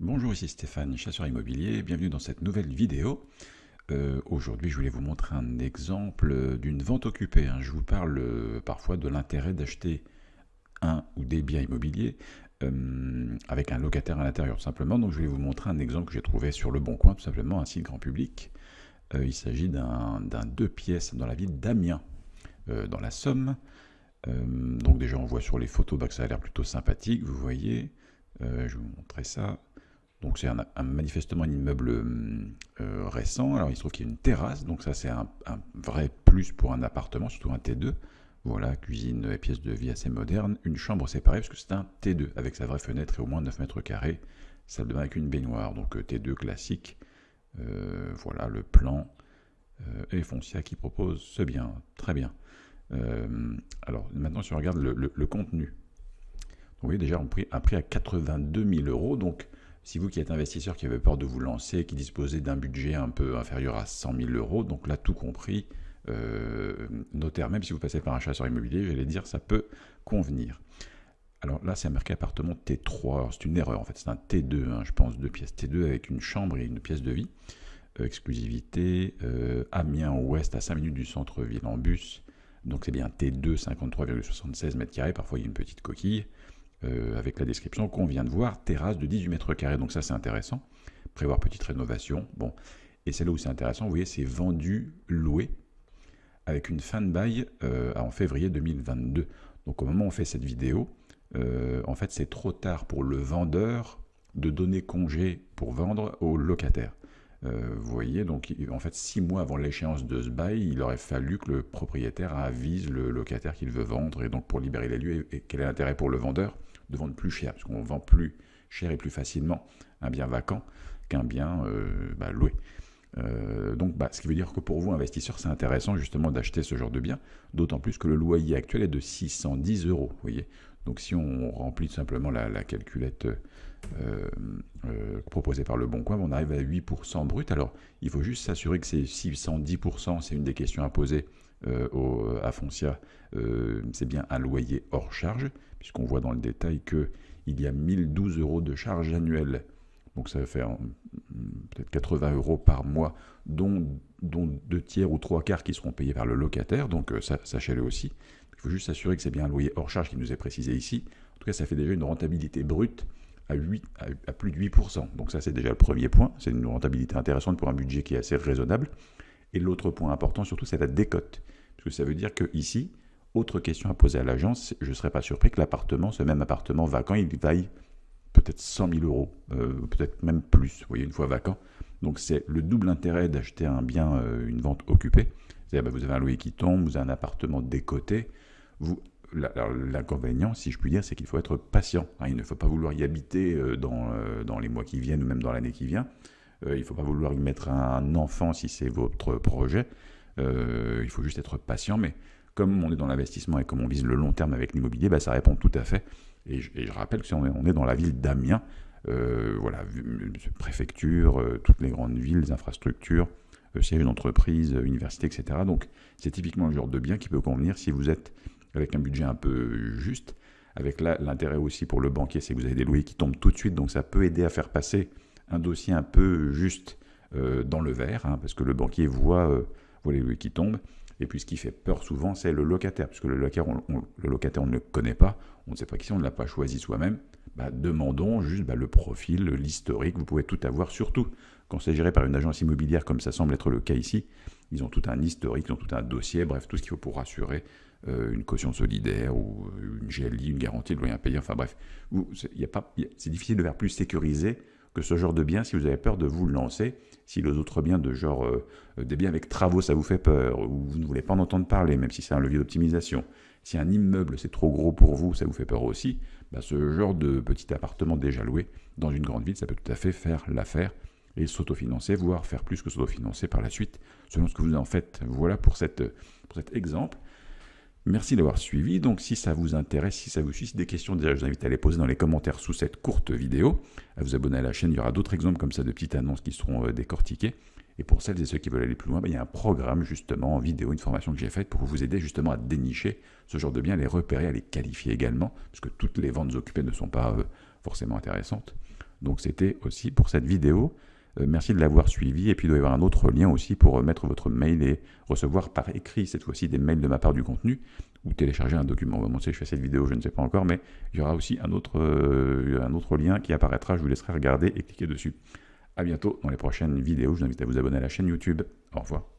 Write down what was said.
Bonjour, ici Stéphane, chasseur immobilier, bienvenue dans cette nouvelle vidéo. Euh, aujourd'hui, je voulais vous montrer un exemple d'une vente occupée. Hein. Je vous parle euh, parfois de l'intérêt d'acheter un ou des biens immobiliers euh, avec un locataire à l'intérieur, simplement. Donc, je voulais vous montrer un exemple que j'ai trouvé sur Le Bon Coin, tout simplement, un site grand public. il s'agit d'un deux pièces dans la ville d'Amiens, dans la Somme. donc, déjà, on voit sur les photos bah, que ça a l'air plutôt sympathique, vous voyez. je vais vous montrer ça. Donc c'est un, manifestement un immeuble euh, récent. Alors il se trouve qu'il y a une terrasse, donc ça c'est un, vrai plus pour un appartement, surtout un T2. Voilà, cuisine et pièces de vie assez moderne. Une chambre séparée parce que c'est un T2 avec sa vraie fenêtre et au moins 9 mètres carrés. Salle de bain avec une baignoire, donc euh, T2 classique. Euh, voilà le plan et Foncia qui propose ce bien, très bien. alors maintenant si on regarde le, contenu, vous voyez déjà un prix à 82 000 euros, donc si vous qui êtes investisseur qui avez peur de vous lancer, qui disposez d'un budget un peu inférieur à 100 000 euros, donc là tout compris, euh, notaire, même si vous passez par un chasseur immobilier, j'allais dire ça peut convenir. Alors là, c'est un marqué appartement T3. C'est une erreur en fait, c'est un T2, hein, je pense, deux pièces T2 avec une chambre et une pièce de vie. Euh, exclusivité, euh, Amiens Ouest à 5 minutes du centre-ville en bus. Donc c'est bien T2, 53,76 m2. Parfois il y a une petite coquille. Euh, avec la description qu'on vient de voir, terrasse de 18 mètres carrés, donc ça c'est intéressant. Prévoir petite rénovation, bon. Et c'est là où c'est intéressant, vous voyez, c'est vendu, loué, avec une fin de bail euh, en février 2022. Donc au moment où on fait cette vidéo, euh, en fait c'est trop tard pour le vendeur de donner congé pour vendre au locataire. vous voyez, donc en fait, six mois avant l'échéance de ce bail, il aurait fallu que le propriétaire avise le locataire qu'il veut vendre, et donc pour libérer les lieux, et quel est l'intérêt pour le vendeur? De vendre plus cher, parce qu'on vend plus cher et plus facilement un bien vacant qu'un bien euh, bah, loué. Euh, donc, bah, ce qui veut dire que pour vous, investisseurs, c'est intéressant justement d'acheter ce genre de bien, d'autant plus que le loyer actuel est de 610 euros. Voyez donc, si on remplit simplement la, calculette euh, proposée par le Bon Coin, on arrive à 8% brut. Alors, il faut juste s'assurer que ces 610%, c'est une des questions à poser au, à Foncia, c'est bien un loyer hors charge puisqu'on voit dans le détail qu'il y a 1012 euros de charges annuelles. Donc ça va faire peut-être 80 euros par mois, dont, deux tiers ou trois quarts qui seront payés par le locataire. Donc euh, sachez-le aussi. Il faut juste s'assurer que c'est bien un loyer hors charge qui nous est précisé ici. En tout cas, ça fait déjà une rentabilité brute à, 8, à, plus de 8%. Donc ça, c'est déjà le premier point. C'est une rentabilité intéressante pour un budget qui est assez raisonnable. Et l'autre point important, surtout, c'est la décote. Parce que ça veut dire que ici, autre question à poser à l'agence, je ne serais pas surpris que l'appartement, ce même appartement vacant, il vaille peut-être 100 000 euros, euh, peut-être même plus, vous voyez, une fois vacant. Donc c'est le double intérêt d'acheter un bien, euh, une vente occupée. Bah, vous avez un loyer qui tombe, vous avez un appartement décoté. L'inconvénient, si je puis dire, c'est qu'il faut être patient. Hein. il ne faut pas vouloir y habiter euh, dans, les mois qui viennent ou même dans l'année qui vient. Il ne faut pas vouloir y mettre un enfant si c'est votre projet. il faut juste être patient, mais comme on est dans l'investissement et comme on vise le long terme avec l'immobilier, bah, ça répond tout à fait. Et je, rappelle que si on est, dans la ville d'Amiens, euh, voilà, préfecture, euh, toutes les grandes villes, les infrastructures, euh, siège d'entreprise, université, etc. Donc c'est typiquement le genre de bien qui peut convenir si vous êtes avec un budget un peu juste. Avec l'intérêt aussi pour le banquier, c'est que vous avez des loyers qui tombent tout de suite, donc ça peut aider à faire passer un dossier un peu juste dans le vert, hein, parce que le banquier voit, voit les loyers qui tombent. Et puis ce qui fait peur souvent, c'est le locataire, puisque le locataire, on, le locataire, ne le connaît pas, on ne sait pas qui c'est, on ne l'a pas choisi soi-même. Bah, demandons juste bah, le profil, l'historique, vous pouvez tout avoir, surtout quand c'est géré par une agence immobilière comme ça semble être le cas ici. Ils ont tout un historique, ils ont tout un dossier, bref, tout ce qu'il faut pour assurer euh, une caution solidaire ou euh, une GLI, une garantie de loyer impayé, enfin bref. C'est difficile de faire plus sécurisé que ce genre de bien si vous avez peur de vous lancer si les autres biens de genre euh, des biens avec travaux, ça vous fait peur, ou vous ne voulez pas en entendre parler, même si c'est un levier d'optimisation, si un immeuble c'est trop gros pour vous, ça vous fait peur aussi, bah, ce genre de petit appartement déjà loué dans une grande ville, ça peut tout à fait faire l'affaire et s'autofinancer, voire faire plus que s'autofinancer par la suite, selon ce que vous en faites. Voilà pour cet exemple. Merci d'avoir suivi. Donc, si ça vous intéresse, si ça vous suscite des questions, déjà, je vous invite à les poser dans les commentaires sous cette courte vidéo, à vous abonner à la chaîne. Il y aura d'autres exemples comme ça de petites annonces qui seront euh, décortiquées. Et pour celles et ceux qui veulent aller plus loin, ben, il y a un programme justement en vidéo, une formation que j'ai faite pour vous aider justement à dénicher ce genre de biens, à les repérer, à les qualifier également, parce que toutes les ventes occupées ne sont pas euh, forcément intéressantes. Donc c'était aussi pour cette vidéo. Euh, merci de l'avoir suivi. Et puis il doit y avoir un autre lien aussi pour mettre votre mail et recevoir par écrit cette fois-ci des mails de ma part du contenu ou télécharger un document. Bon, si je fais cette vidéo, je ne sais pas encore, mais il y aura aussi un autre, euh, un autre lien qui apparaîtra. Je vous laisserai regarder et cliquer dessus. A bientôt dans les prochaines vidéos. Je vous invite à vous abonner à la chaîne YouTube. Au revoir.